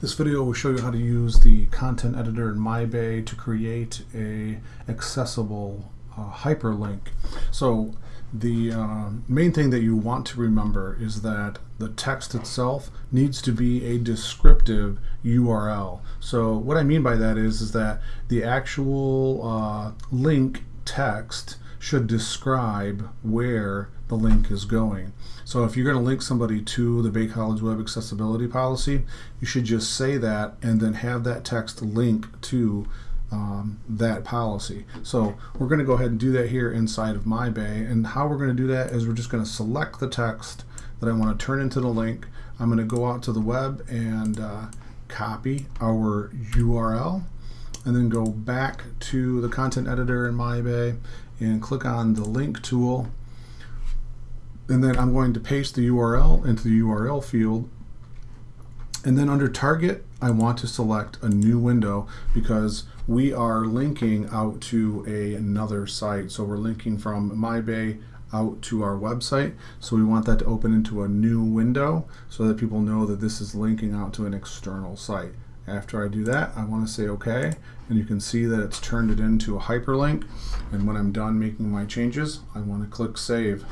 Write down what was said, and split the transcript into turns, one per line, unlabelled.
This video will show you how to use the content editor in MyBay to create a accessible uh, hyperlink. So the uh, main thing that you want to remember is that the text itself needs to be a descriptive URL. So what I mean by that is, is that the actual uh, link text should describe where the link is going. So if you're going to link somebody to the Bay College Web Accessibility Policy, you should just say that and then have that text link to um, that policy. So we're going to go ahead and do that here inside of MyBay. And how we're going to do that is we're just going to select the text that I want to turn into the link. I'm going to go out to the web and uh, copy our URL and then go back to the content editor in MyBay and click on the link tool. And then I'm going to paste the URL into the URL field. And then under target I want to select a new window because we are linking out to a, another site. So we're linking from MyBay out to our website. So we want that to open into a new window so that people know that this is linking out to an external site after I do that, I want to say OK, and you can see that it's turned it into a hyperlink. And when I'm done making my changes, I want to click Save.